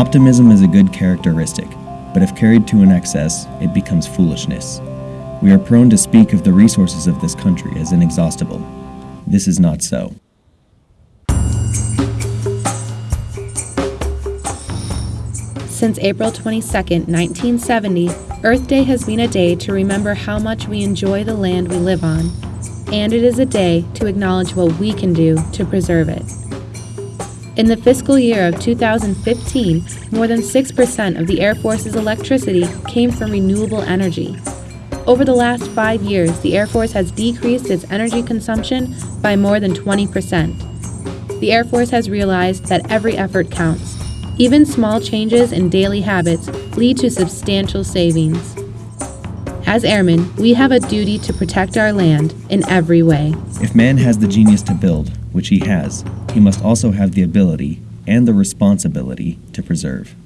Optimism is a good characteristic, but if carried to an excess, it becomes foolishness. We are prone to speak of the resources of this country as inexhaustible. This is not so. Since April 22, 1970, Earth Day has been a day to remember how much we enjoy the land we live on, and it is a day to acknowledge what we can do to preserve it. In the fiscal year of 2015, more than 6% of the Air Force's electricity came from renewable energy. Over the last five years, the Air Force has decreased its energy consumption by more than 20%. The Air Force has realized that every effort counts. Even small changes in daily habits lead to substantial savings. As airmen, we have a duty to protect our land in every way. If man has the genius to build, which he has, he must also have the ability and the responsibility to preserve.